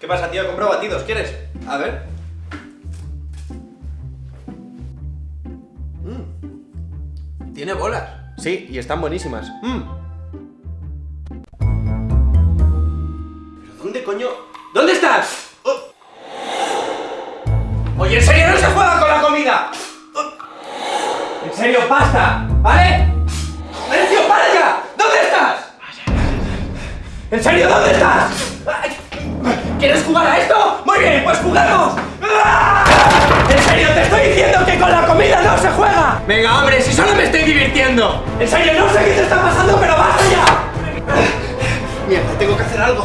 ¿Qué pasa, tío? He comprado batidos, ¿quieres? A ver. Mm. Tiene bolas. Sí, y están buenísimas. Mm. ¿Pero dónde coño? ¿Dónde estás? Oh. Oye, ¿en serio no se juega con la comida? Oh. En serio, basta, ¿vale? ¡Mencio, para ya! ¿Dónde estás? ¿En serio, dónde estás? Ay. ¿Quieres jugar a esto? Muy bien, pues jugamos. ¡Ah! En serio, te estoy diciendo que con la comida no se juega. Venga, hombre, si solo me estoy divirtiendo. En serio, no sé qué te está pasando, pero basta ya. Mierda, tengo que hacer algo.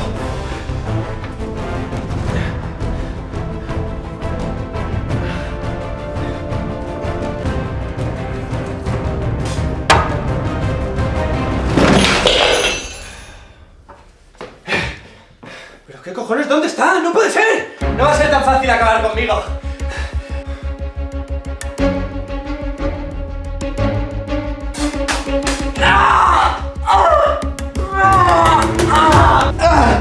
Qué cojones? ¿Dónde está? ¡No puede ser! No va a ser tan fácil acabar conmigo. ¡Ah! ¡Ah! ¡Ah! ¡Ah!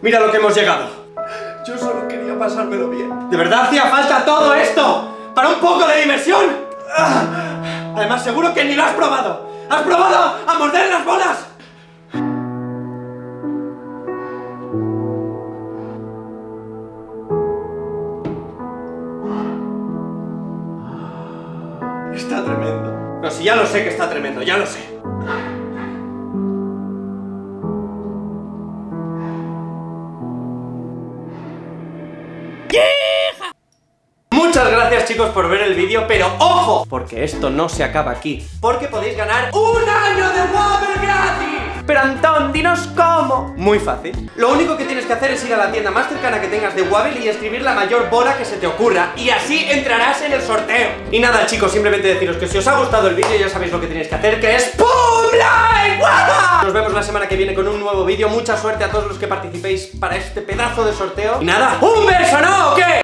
Mira lo que hemos llegado. Yo solo quería pasármelo bien. ¿De verdad hacía falta todo esto? ¿Para un poco de diversión? Además, seguro que ni lo has probado. ¿Has probado a morder las bolas? Está tremendo. No, si ya lo sé que está tremendo, ya lo sé. Muchas chicos por ver el vídeo, pero ¡ojo! Porque esto no se acaba aquí Porque podéis ganar ¡Un año de Wobble gratis! Pero Antón, dinos cómo Muy fácil Lo único que tienes que hacer es ir a la tienda más cercana que tengas de Wobble Y escribir la mayor bola que se te ocurra Y así entrarás en el sorteo Y nada chicos, simplemente deciros que si os ha gustado el vídeo Ya sabéis lo que tenéis que hacer, que es ¡PUM! ¡Like! ¡Guapa! Nos vemos la semana que viene con un nuevo vídeo Mucha suerte a todos los que participéis para este pedazo de sorteo Y nada, ¡un beso, no! ¿o qué?